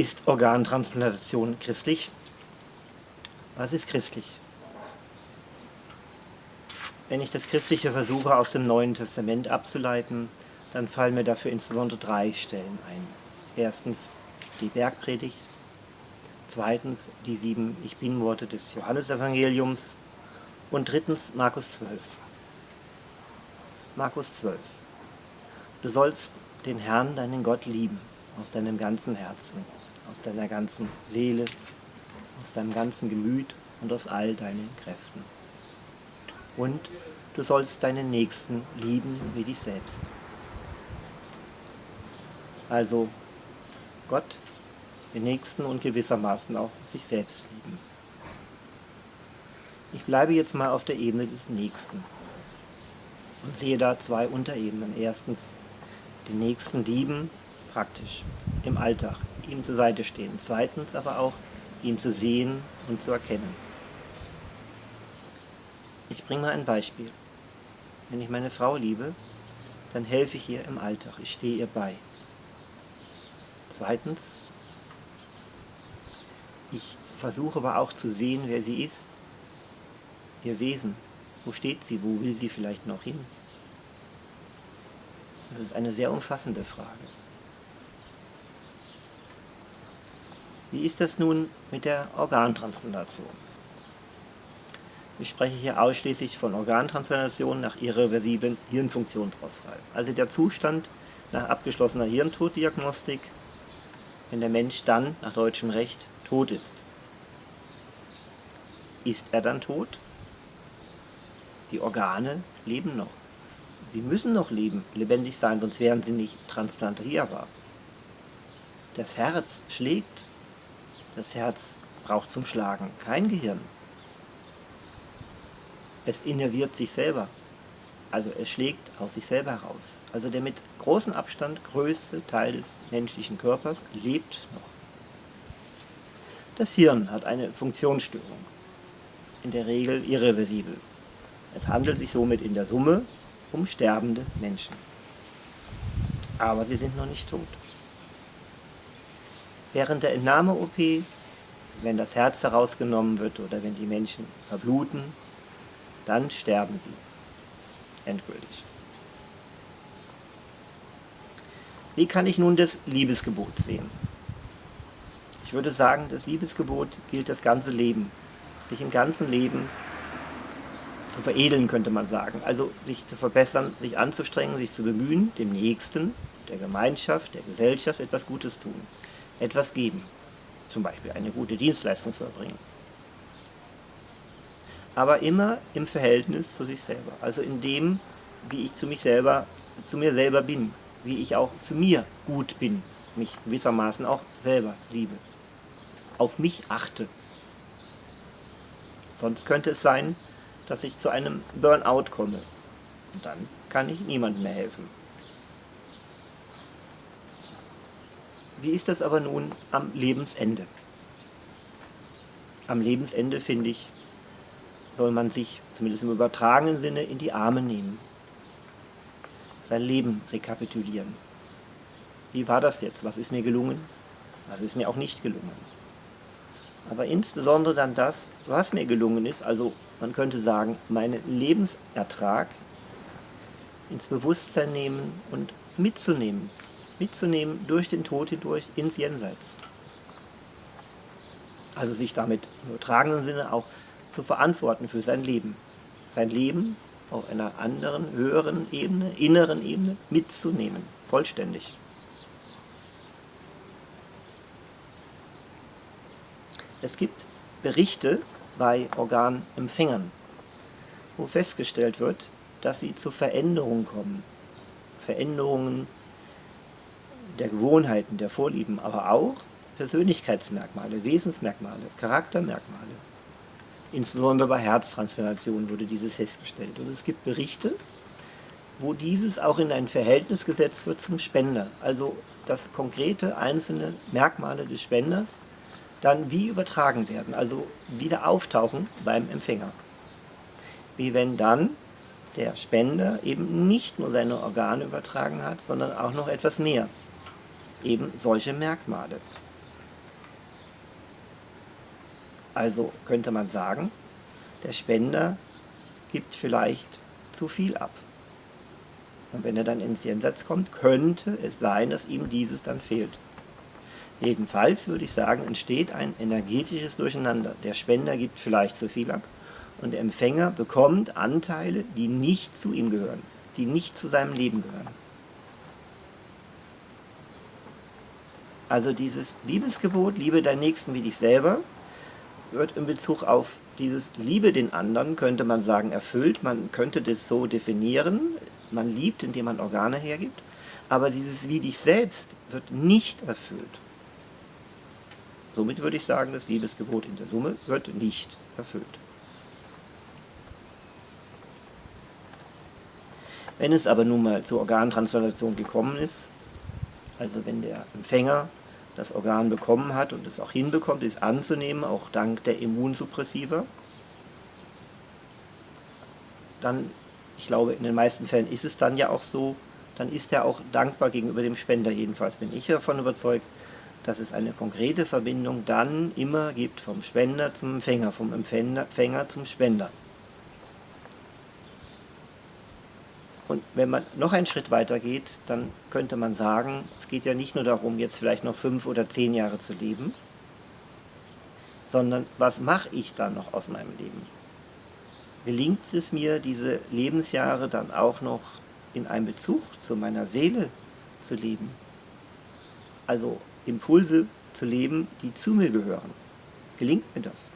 Ist Organtransplantation christlich? Was ist christlich? Wenn ich das Christliche versuche aus dem Neuen Testament abzuleiten, dann fallen mir dafür insbesondere drei Stellen ein. Erstens die Bergpredigt, zweitens die sieben Ich Bin-Worte des Johannesevangeliums und drittens Markus 12. Markus 12. Du sollst den Herrn, deinen Gott, lieben, aus deinem ganzen Herzen, aus deiner ganzen Seele, aus deinem ganzen Gemüt und aus all deinen Kräften. Und du sollst deinen Nächsten lieben wie dich selbst. Also Gott, den Nächsten und gewissermaßen auch sich selbst lieben. Ich bleibe jetzt mal auf der Ebene des Nächsten und sehe da zwei Unterebenen. Erstens den Nächsten lieben, praktisch, im Alltag, ihm zur Seite stehen. Zweitens aber auch ihn zu sehen und zu erkennen. Ich bringe mal ein Beispiel. Wenn ich meine Frau liebe, dann helfe ich ihr im Alltag, ich stehe ihr bei. Zweitens, ich versuche aber auch zu sehen, wer sie ist, ihr Wesen. Wo steht sie, wo will sie vielleicht noch hin? Das ist eine sehr umfassende Frage. Wie ist das nun mit der Organtransplantation? Ich spreche hier ausschließlich von Organtransplantation nach irreversiblen Hirnfunktionsausfall. Also der Zustand nach abgeschlossener Hirntoddiagnostik, wenn der Mensch dann nach deutschem Recht tot ist. Ist er dann tot? Die Organe leben noch. Sie müssen noch leben, lebendig sein, sonst wären sie nicht transplantierbar. Das Herz schlägt. Das Herz braucht zum Schlagen kein Gehirn. Es innerviert sich selber. Also es schlägt aus sich selber heraus. Also der mit großem Abstand größte Teil des menschlichen Körpers lebt noch. Das Hirn hat eine Funktionsstörung, in der Regel irreversibel. Es handelt sich somit in der Summe um sterbende Menschen. Aber sie sind noch nicht tot. Während der Entnahme-OP, wenn das Herz herausgenommen wird oder wenn die Menschen verbluten, dann sterben sie. Endgültig. Wie kann ich nun das Liebesgebot sehen? Ich würde sagen, das Liebesgebot gilt das ganze Leben. Sich im ganzen Leben zu veredeln, könnte man sagen. Also sich zu verbessern, sich anzustrengen, sich zu bemühen, dem Nächsten, der Gemeinschaft, der Gesellschaft etwas Gutes tun, etwas geben. Zum Beispiel eine gute Dienstleistung zu erbringen. Aber immer im Verhältnis zu sich selber. Also in dem, wie ich zu, mich selber, zu mir selber bin. Wie ich auch zu mir gut bin. Mich gewissermaßen auch selber liebe. Auf mich achte. Sonst könnte es sein, dass ich zu einem Burnout komme. Und dann kann ich niemandem mehr helfen. Wie ist das aber nun am Lebensende? Am Lebensende, finde ich, soll man sich, zumindest im übertragenen Sinne, in die Arme nehmen. Sein Leben rekapitulieren. Wie war das jetzt? Was ist mir gelungen? Was ist mir auch nicht gelungen? Aber insbesondere dann das, was mir gelungen ist, also man könnte sagen, meinen Lebensertrag ins Bewusstsein nehmen und mitzunehmen. Mitzunehmen durch den Tod hindurch ins Jenseits. Also sich damit im übertragenen Sinne auch zu verantworten für sein Leben. Sein Leben auf einer anderen, höheren Ebene, inneren Ebene mitzunehmen, vollständig. Es gibt Berichte bei Organempfängern, wo festgestellt wird, dass sie zu Veränderungen kommen. Veränderungen der Gewohnheiten, der Vorlieben, aber auch Persönlichkeitsmerkmale, Wesensmerkmale, Charaktermerkmale. Insbesondere bei Herztransplantationen wurde dieses festgestellt. Und es gibt Berichte, wo dieses auch in ein Verhältnis gesetzt wird zum Spender. Also dass konkrete einzelne Merkmale des Spenders dann wie übertragen werden, also wieder auftauchen beim Empfänger. Wie wenn dann der Spender eben nicht nur seine Organe übertragen hat, sondern auch noch etwas mehr. Eben solche Merkmale. Also könnte man sagen, der Spender gibt vielleicht zu viel ab. Und wenn er dann ins Jenseits kommt, könnte es sein, dass ihm dieses dann fehlt. Jedenfalls würde ich sagen, entsteht ein energetisches Durcheinander. Der Spender gibt vielleicht zu viel ab und der Empfänger bekommt Anteile, die nicht zu ihm gehören, die nicht zu seinem Leben gehören. Also dieses Liebesgebot, liebe deinen Nächsten wie dich selber, wird in Bezug auf dieses Liebe den anderen, könnte man sagen, erfüllt. Man könnte das so definieren. Man liebt, indem man Organe hergibt. Aber dieses wie dich selbst wird nicht erfüllt. Somit würde ich sagen, das Liebesgebot in der Summe wird nicht erfüllt. Wenn es aber nun mal zur Organtransplantation gekommen ist, also wenn der Empfänger das Organ bekommen hat und es auch hinbekommt, es anzunehmen, auch dank der Immunsuppressiva, dann, ich glaube, in den meisten Fällen ist es dann ja auch so, dann ist er auch dankbar gegenüber dem Spender. Jedenfalls bin ich davon überzeugt, dass es eine konkrete Verbindung dann immer gibt vom Spender zum Empfänger, vom Empfänger zum Spender. Und wenn man noch einen Schritt weiter geht, dann könnte man sagen, es geht ja nicht nur darum, jetzt vielleicht noch fünf oder zehn Jahre zu leben, sondern was mache ich dann noch aus meinem Leben? Gelingt es mir, diese Lebensjahre dann auch noch in einem Bezug zu meiner Seele zu leben? Also Impulse zu leben, die zu mir gehören. Gelingt mir das?